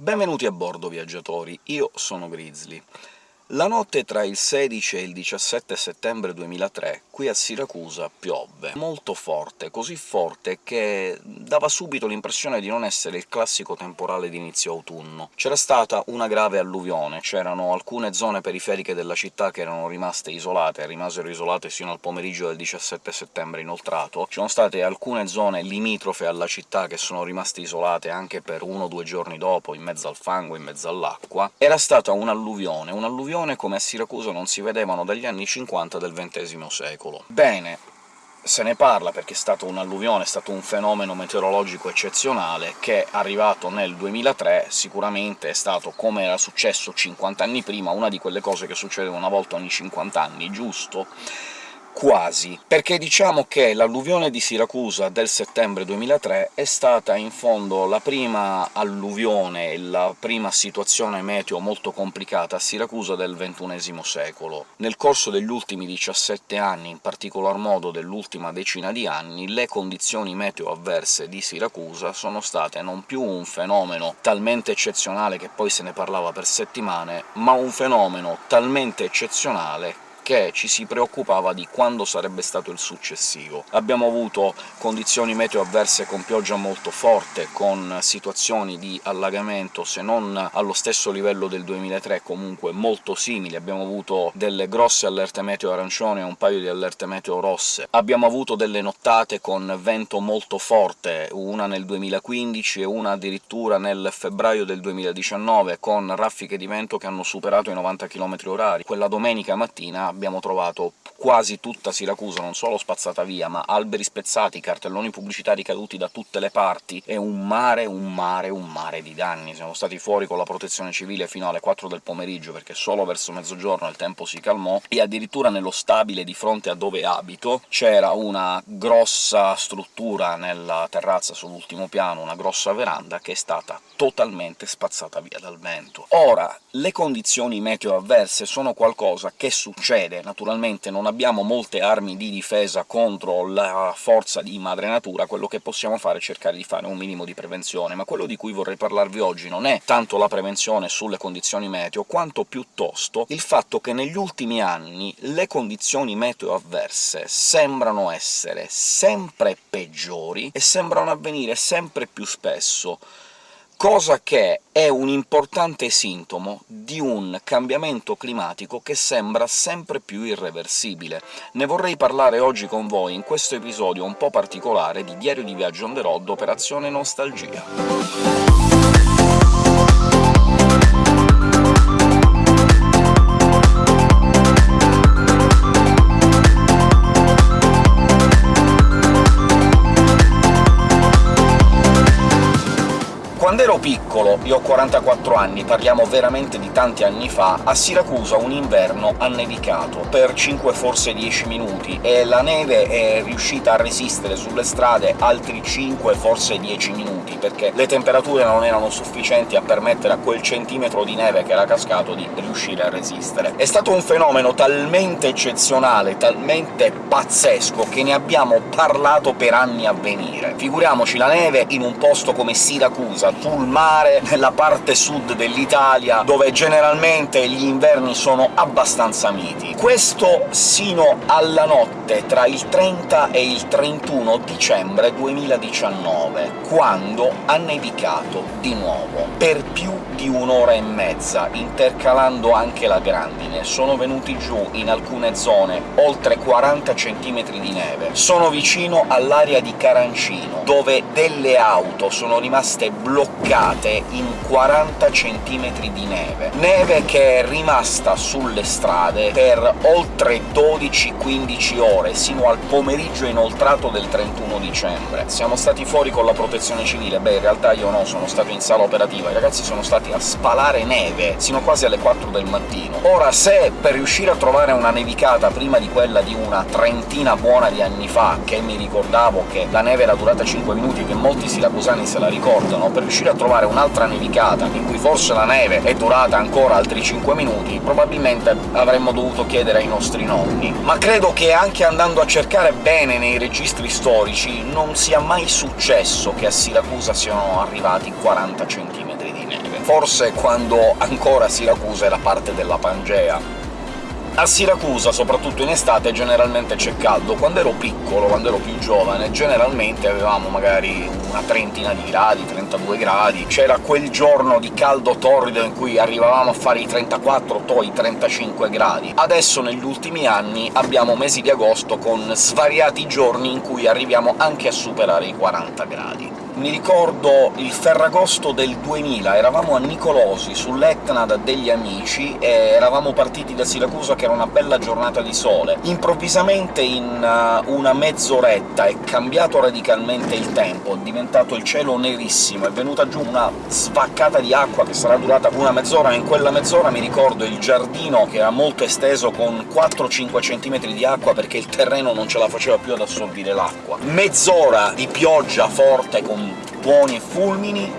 Benvenuti a bordo, viaggiatori, io sono Grizzly. La notte tra il 16 e il 17 settembre 2003 qui a Siracusa piovve, molto forte, così forte che dava subito l'impressione di non essere il classico temporale di inizio autunno. C'era stata una grave alluvione, c'erano alcune zone periferiche della città che erano rimaste isolate, rimasero isolate sino al pomeriggio del 17 settembre inoltrato, ci sono state alcune zone limitrofe alla città che sono rimaste isolate anche per uno o due giorni dopo, in mezzo al fango, in mezzo all'acqua. Era stata un'alluvione, un'alluvione come a Siracusa non si vedevano dagli anni 50 del XX secolo. Bene, se ne parla perché è stata un'alluvione, è stato un fenomeno meteorologico eccezionale che, arrivato nel 2003, sicuramente è stato, come era successo 50 anni prima, una di quelle cose che succedono una volta ogni 50 anni, giusto? Quasi, perché diciamo che l'alluvione di Siracusa del settembre 2003 è stata in fondo la prima alluvione, la prima situazione meteo molto complicata a Siracusa del XXI secolo. Nel corso degli ultimi 17 anni, in particolar modo dell'ultima decina di anni, le condizioni meteo avverse di Siracusa sono state non più un fenomeno talmente eccezionale che poi se ne parlava per settimane, ma un fenomeno talmente eccezionale che ci si preoccupava di quando sarebbe stato il successivo. Abbiamo avuto condizioni meteo avverse con pioggia molto forte, con situazioni di allagamento, se non allo stesso livello del 2003, comunque molto simili. Abbiamo avuto delle grosse allerte meteo arancione e un paio di allerte meteo rosse. Abbiamo avuto delle nottate con vento molto forte, una nel 2015 e una addirittura nel febbraio del 2019, con raffiche di vento che hanno superato i 90 km h Quella domenica mattina abbiamo trovato quasi tutta Siracusa non solo spazzata via, ma alberi spezzati, cartelloni pubblicitari caduti da tutte le parti, e un mare, un mare, un mare di danni. Siamo stati fuori con la protezione civile fino alle 4 del pomeriggio, perché solo verso mezzogiorno il tempo si calmò, e addirittura nello stabile di fronte a dove abito c'era una grossa struttura nella terrazza sull'ultimo piano, una grossa veranda, che è stata totalmente spazzata via dal vento. Ora, le condizioni meteo avverse sono qualcosa che succede succede. Naturalmente non abbiamo molte armi di difesa contro la forza di madre natura, quello che possiamo fare è cercare di fare un minimo di prevenzione, ma quello di cui vorrei parlarvi oggi non è tanto la prevenzione sulle condizioni meteo, quanto piuttosto il fatto che negli ultimi anni le condizioni meteo avverse sembrano essere sempre peggiori e sembrano avvenire sempre più spesso cosa che è un importante sintomo di un cambiamento climatico che sembra sempre più irreversibile. Ne vorrei parlare oggi con voi in questo episodio un po' particolare di Diario di Viaggio on the road Operazione Nostalgia. Quando ero piccolo, io ho 44 anni, parliamo veramente di tanti anni fa, a Siracusa un inverno ha nevicato per 5 forse 10 minuti, e la neve è riuscita a resistere sulle strade altri 5 forse 10 minuti, perché le temperature non erano sufficienti a permettere a quel centimetro di neve che era cascato di riuscire a resistere. È stato un fenomeno talmente eccezionale, talmente pazzesco, che ne abbiamo parlato per anni a venire. Figuriamoci la neve in un posto come Siracusa, sul mare, nella parte sud dell'Italia, dove generalmente gli inverni sono abbastanza miti. Questo sino alla notte tra il 30 e il 31 dicembre 2019, quando ha nevicato di nuovo, per più di un'ora e mezza, intercalando anche la grandine. Sono venuti giù in alcune zone oltre 40 cm di neve. Sono vicino all'area di Carancino, dove delle auto sono rimaste bloccate in 40 cm di neve. Neve che è rimasta sulle strade per oltre 12-15 ore, sino al pomeriggio inoltrato del 31 dicembre. Siamo stati fuori con la protezione civile, beh in realtà io no, sono stato in sala operativa, i ragazzi sono stati a spalare neve sino quasi alle 4 del mattino. Ora, se per riuscire a trovare una nevicata prima di quella di una trentina buona di anni fa, che mi ricordavo che la neve era durata 5 minuti, che molti siracusani se la ricordano, per riuscire a trovare un'altra nevicata, in cui forse la neve è durata ancora altri 5 minuti, probabilmente avremmo dovuto chiedere ai nostri nonni. Ma credo che anche andando a cercare bene nei registri storici non sia mai successo che a Siracusa siano arrivati 40 cm di neve forse quando ancora Siracusa era parte della Pangea. A Siracusa, soprattutto in estate, generalmente c'è caldo. Quando ero piccolo, quando ero più giovane, generalmente avevamo magari una trentina di gradi, 32 gradi, c'era quel giorno di caldo torrido in cui arrivavamo a fare i 34, poi 35 gradi. Adesso, negli ultimi anni, abbiamo mesi di agosto con svariati giorni in cui arriviamo anche a superare i 40 gradi mi ricordo il Ferragosto del 2000, eravamo a Nicolosi, sull'Etna da degli amici, e eravamo partiti da Siracusa che era una bella giornata di sole. Improvvisamente in uh, una mezz'oretta è cambiato radicalmente il tempo, è diventato il cielo nerissimo, è venuta giù una svaccata di acqua che sarà durata una mezz'ora, e in quella mezz'ora mi ricordo il giardino che era molto esteso, con 4-5 cm di acqua, perché il terreno non ce la faceva più ad assorbire l'acqua. Mezz'ora di pioggia forte, con tuoni e fulmini,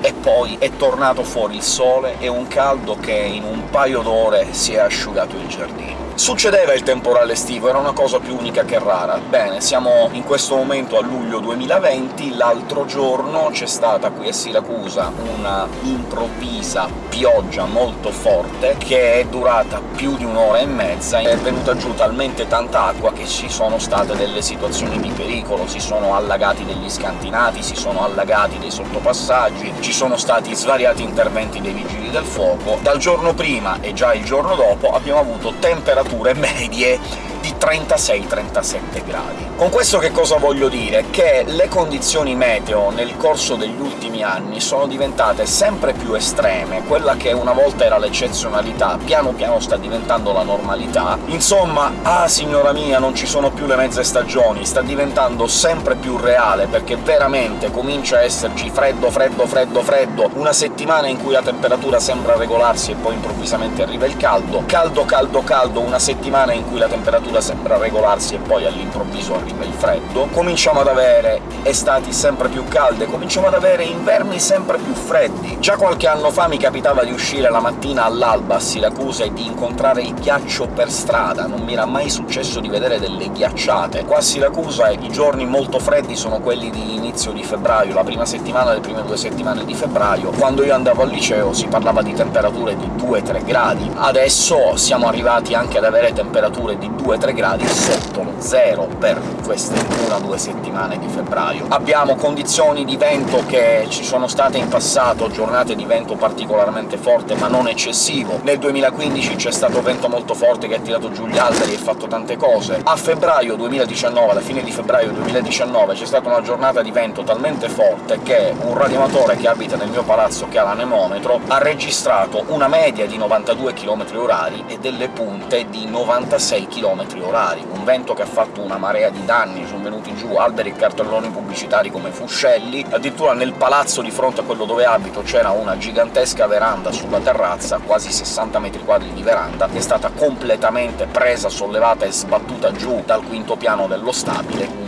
e poi è tornato fuori il sole e un caldo che in un paio d'ore si è asciugato il giardino. Succedeva il temporale estivo, era una cosa più unica che rara. Bene, siamo in questo momento a luglio 2020, l'altro giorno c'è stata qui a Siracusa una improvvisa pioggia molto forte, che è durata più di un'ora e mezza, è venuta giù talmente tanta acqua che ci sono state delle situazioni di pericolo, si sono allagati degli scantinati, si sono allagati dei sottopassaggi, ci sono stati svariati interventi dei vigili del fuoco. Dal giorno prima e già il giorno dopo abbiamo avuto temperature temperature medie. di 36-37 gradi. Con questo che cosa voglio dire? Che le condizioni meteo nel corso degli ultimi anni sono diventate sempre più estreme, quella che una volta era l'eccezionalità piano piano sta diventando la normalità. Insomma, ah signora mia, non ci sono più le mezze stagioni, sta diventando sempre più reale, perché veramente comincia a esserci freddo, freddo, freddo, freddo, una settimana in cui la temperatura sembra regolarsi e poi improvvisamente arriva il caldo, caldo, caldo, caldo, una settimana in cui la temperatura temperatura sembra regolarsi e poi all'improvviso arriva il freddo, cominciamo ad avere estati sempre più calde, cominciamo ad avere inverni sempre più freddi. Già qualche anno fa mi capitava di uscire la mattina all'alba a Siracusa e di incontrare il ghiaccio per strada, non mi era mai successo di vedere delle ghiacciate. Qua a Siracusa i giorni molto freddi sono quelli di inizio di febbraio, la prima settimana, le prime due settimane di febbraio. Quando io andavo al liceo si parlava di temperature di 2-3 gradi, adesso siamo arrivati anche ad avere temperature di 2-3 3 gradi sotto lo zero per queste una o due settimane di febbraio. Abbiamo condizioni di vento che ci sono state in passato, giornate di vento particolarmente forte ma non eccessivo. Nel 2015 c'è stato vento molto forte che ha tirato giù gli alberi e fatto tante cose. A febbraio 2019, alla fine di febbraio 2019, c'è stata una giornata di vento talmente forte che un radioamatore che abita nel mio palazzo, che ha l'anemometro, ha registrato una media di 92 km h e delle punte di 96 km orari, un vento che ha fatto una marea di danni, sono venuti giù alberi e cartelloni pubblicitari come fuscelli, addirittura nel palazzo di fronte a quello dove abito c'era una gigantesca veranda sulla terrazza, quasi 60 metri quadri di veranda, che è stata completamente presa, sollevata e sbattuta giù dal quinto piano dello stabile,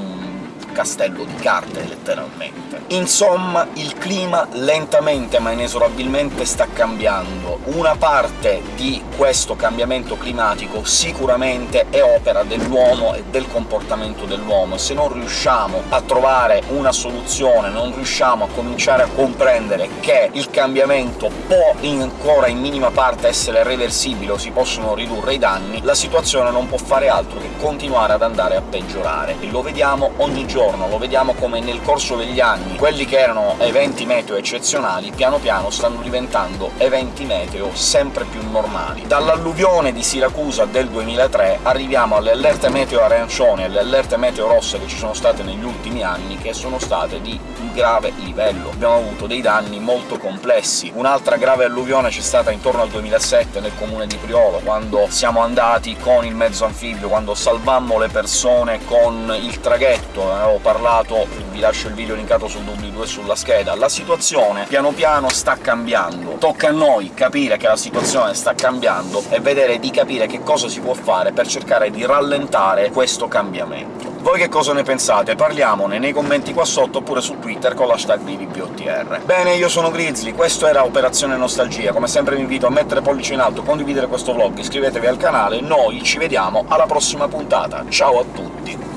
castello di carte, letteralmente. Insomma, il clima lentamente ma inesorabilmente sta cambiando. Una parte di questo cambiamento climatico sicuramente è opera dell'uomo e del comportamento dell'uomo. Se non riusciamo a trovare una soluzione, non riusciamo a cominciare a comprendere che il cambiamento può ancora in minima parte essere reversibile o si possono ridurre i danni, la situazione non può fare altro che continuare ad andare a peggiorare. E lo vediamo ogni giorno, lo vediamo come nel corso degli anni quelli che erano eventi meteo eccezionali piano piano stanno diventando eventi meteo sempre più normali. Dall'alluvione di Siracusa del 2003 arriviamo alle allerte meteo arancioni e alle allerte meteo rosse che ci sono state negli ultimi anni, che sono state di grave livello. Abbiamo avuto dei danni molto complessi. Un'altra grave alluvione c'è stata intorno al 2007 nel comune di Priolo, quando siamo andati con il mezzo anfibio, quando salvammo le persone con il traghetto, avevo parlato, vi lascio il video linkato sul doobly-doo sulla scheda, la situazione piano piano sta cambiando. Tocca a noi capire che la situazione sta cambiando e vedere di capire che cosa si può fare per cercare di rallentare questo cambiamento. Voi che cosa ne pensate? Parliamone nei commenti qua sotto, oppure su Twitter con l'hashtag BVBOTR. Bene, io sono Grizzly, questo era Operazione Nostalgia, come sempre vi invito a mettere pollice in alto, condividere questo vlog, iscrivetevi al canale, noi ci vediamo alla prossima puntata. Ciao a tutti!